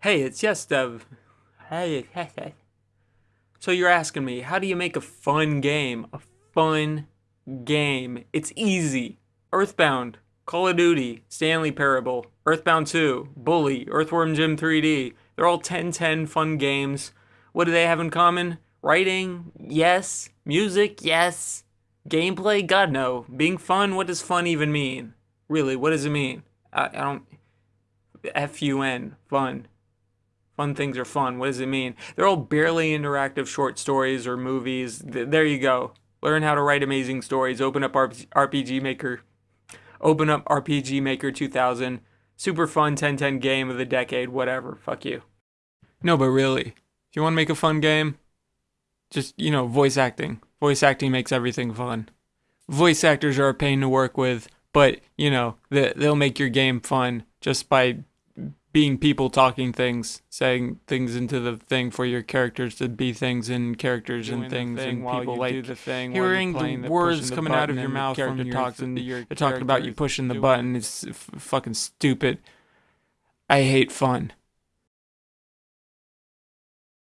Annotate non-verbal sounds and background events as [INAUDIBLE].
Hey, it's yes, Dev. Hey, hey, [LAUGHS] hey. So you're asking me, how do you make a fun game? A fun game. It's easy. Earthbound, Call of Duty, Stanley Parable, Earthbound 2, Bully, Earthworm Jim 3D. They're all 1010 fun games. What do they have in common? Writing? Yes. Music? Yes. Gameplay? God no. Being fun? What does fun even mean? Really, what does it mean? I, I don't. F U N. Fun. Fun things are fun. What does it mean? They're all barely interactive short stories or movies. Th- there you go. Learn how to write amazing stories. Open up RPG Maker. Open up RPG Maker 2000. Super fun 1010 game of the decade. Whatever. Fuck you. No, but really, if you want to make a fun game, just, you know, voice acting. Voice acting makes everything fun. Voice actors are a pain to work with, but, you know, they'll make your game fun just by being people talking things, saying things into the thing for your characters to be things and characters Doing and things thing and people like do the thing hearing the the- words pushing the coming out of your mouth character when you're talks th- and you're your talking about you pushing the button is f- fucking stupid. I hate fun.